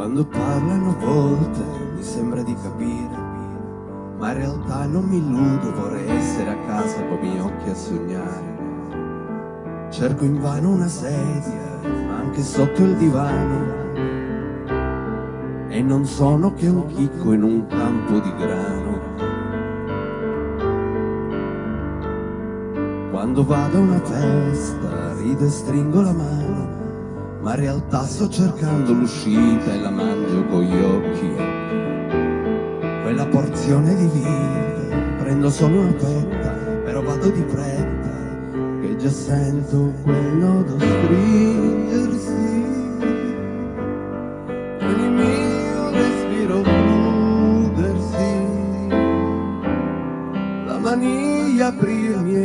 Quando parlano volte mi sembra di capire, ma in realtà non mi illudo, vorrei essere a casa con i miei occhi a sognare. Cerco invano una sedia, anche sotto il divano, e non sono che un chicco in un campo di grano. Quando vado a una festa, rido e stringo la mano, ma in realtà sto cercando l'uscita e la mangio con gli occhi. Quella porzione di vita, prendo solo una fetta, però vado di fretta, che già sento quel nodo stringersi. Con il mio respiro chiudersi, la maniglia aprirmi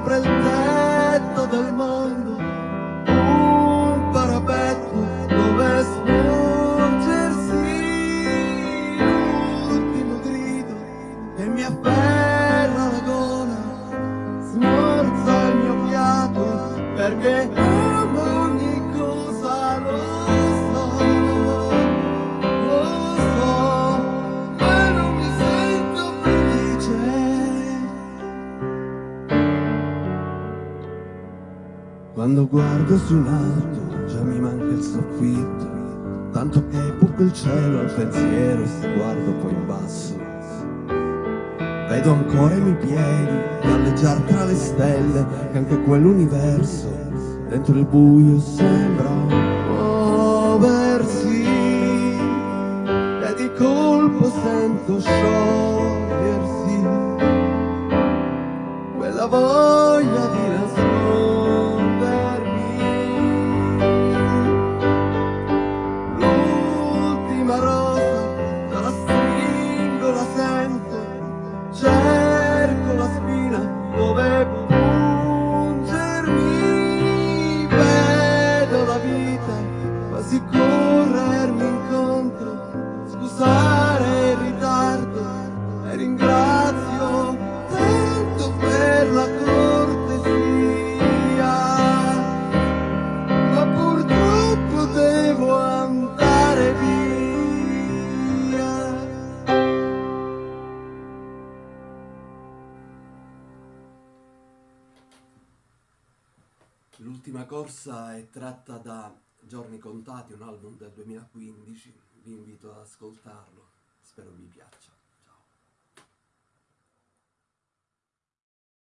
sopra il tetto del mondo, un parapetto dove sporgersi, l'ultimo grido che mi afferra la gola, smorza il mio fiato perché Quando guardo su un alto già mi manca il soffitto. Tanto che buco il cielo al pensiero e se guardo poi in basso. Vedo ancora i miei piedi galleggiare tra le stelle Che anche quell'universo dentro il buio sembra muoversi E di colpo sento sciogliersi Quella voglia L'ultima corsa è tratta da Giorni Contati, un album del 2015, vi invito ad ascoltarlo, spero vi piaccia.